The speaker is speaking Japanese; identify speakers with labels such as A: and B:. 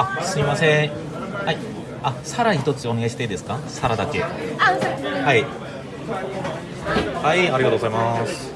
A: あすみません。はい。あサラ一つお願いしていいですか？サラだけ。
B: あ、
A: はい。はいありがとうございます。